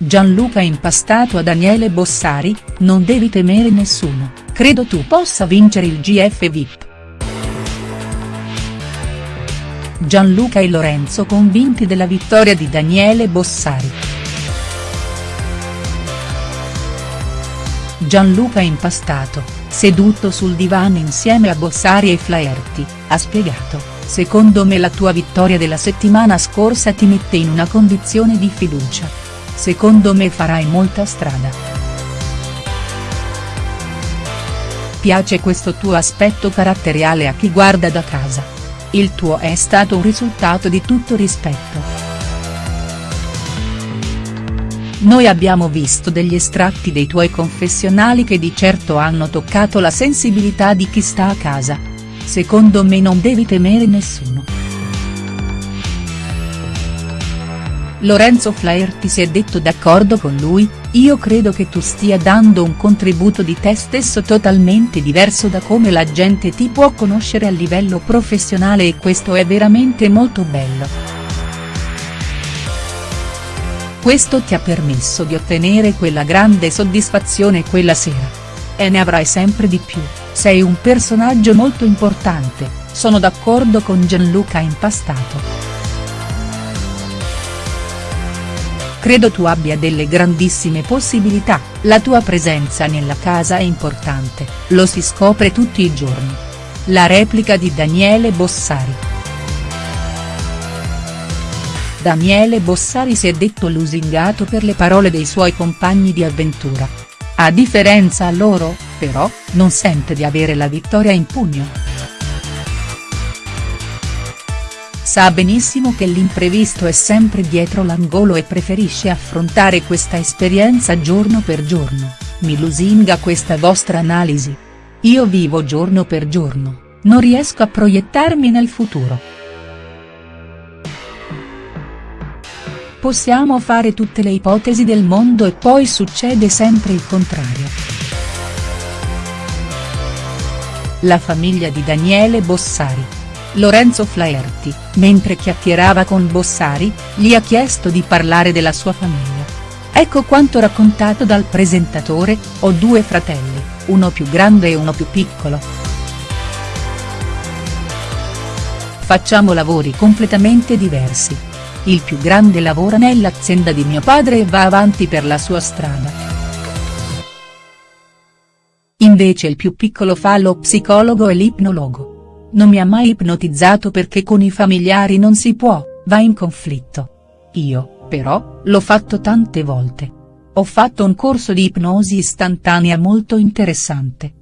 Gianluca impastato a Daniele Bossari, non devi temere nessuno, credo tu possa vincere il GF VIP. Gianluca e Lorenzo convinti della vittoria di Daniele Bossari. Gianluca impastato, seduto sul divano insieme a Bossari e Flaherty, ha spiegato, secondo me la tua vittoria della settimana scorsa ti mette in una condizione di fiducia secondo me farai molta strada. Piace questo tuo aspetto caratteriale a chi guarda da casa. Il tuo è stato un risultato di tutto rispetto. Noi abbiamo visto degli estratti dei tuoi confessionali che di certo hanno toccato la sensibilità di chi sta a casa. Secondo me non devi temere nessuno. Lorenzo Flaherty si è detto d'accordo con lui, io credo che tu stia dando un contributo di te stesso totalmente diverso da come la gente ti può conoscere a livello professionale e questo è veramente molto bello. Questo ti ha permesso di ottenere quella grande soddisfazione quella sera. E ne avrai sempre di più, sei un personaggio molto importante, sono d'accordo con Gianluca Impastato. Credo tu abbia delle grandissime possibilità, la tua presenza nella casa è importante, lo si scopre tutti i giorni. La replica di Daniele Bossari. Daniele Bossari si è detto lusingato per le parole dei suoi compagni di avventura. A differenza loro, però, non sente di avere la vittoria in pugno. Sa benissimo che l'imprevisto è sempre dietro l'angolo e preferisce affrontare questa esperienza giorno per giorno, mi lusinga questa vostra analisi. Io vivo giorno per giorno, non riesco a proiettarmi nel futuro. Possiamo fare tutte le ipotesi del mondo e poi succede sempre il contrario. La famiglia di Daniele Bossari Lorenzo Flaherty, mentre chiacchierava con Bossari, gli ha chiesto di parlare della sua famiglia. Ecco quanto raccontato dal presentatore, ho due fratelli, uno più grande e uno più piccolo. Facciamo lavori completamente diversi. Il più grande lavora nell'azienda di mio padre e va avanti per la sua strada. Invece il più piccolo fa lo psicologo e l'ipnologo. Non mi ha mai ipnotizzato perché con i familiari non si può, va in conflitto. Io, però, l'ho fatto tante volte. Ho fatto un corso di ipnosi istantanea molto interessante.